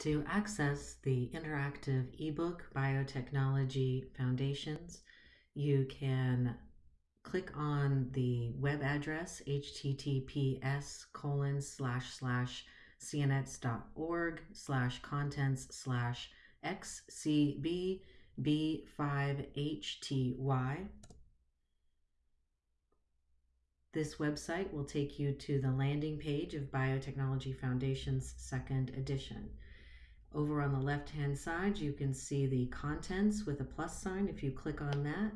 To access the interactive ebook Biotechnology Foundations, you can click on the web address https colon slash slash cnx.org slash contents slash xcb b5hty. This website will take you to the landing page of Biotechnology Foundation's second edition. Over on the left-hand side, you can see the contents with a plus sign. If you click on that,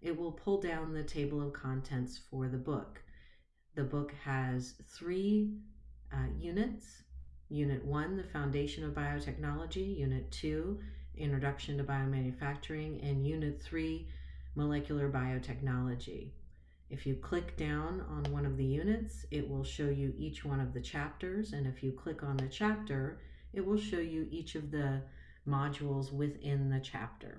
it will pull down the table of contents for the book. The book has three uh, units. Unit 1, the Foundation of Biotechnology. Unit 2, Introduction to Biomanufacturing. And Unit 3, Molecular Biotechnology. If you click down on one of the units, it will show you each one of the chapters. And if you click on the chapter, it will show you each of the modules within the chapter.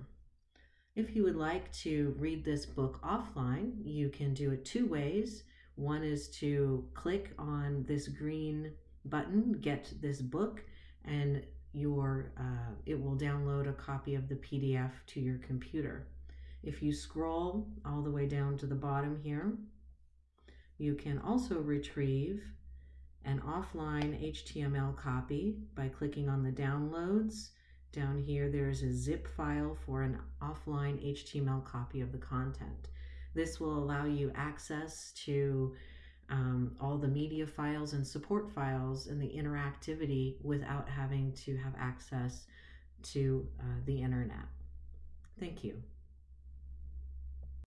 If you would like to read this book offline, you can do it two ways. One is to click on this green button, get this book, and your uh, it will download a copy of the PDF to your computer. If you scroll all the way down to the bottom here, you can also retrieve an offline HTML copy by clicking on the downloads. Down here, there's a zip file for an offline HTML copy of the content. This will allow you access to um, all the media files and support files and the interactivity without having to have access to uh, the internet. Thank you.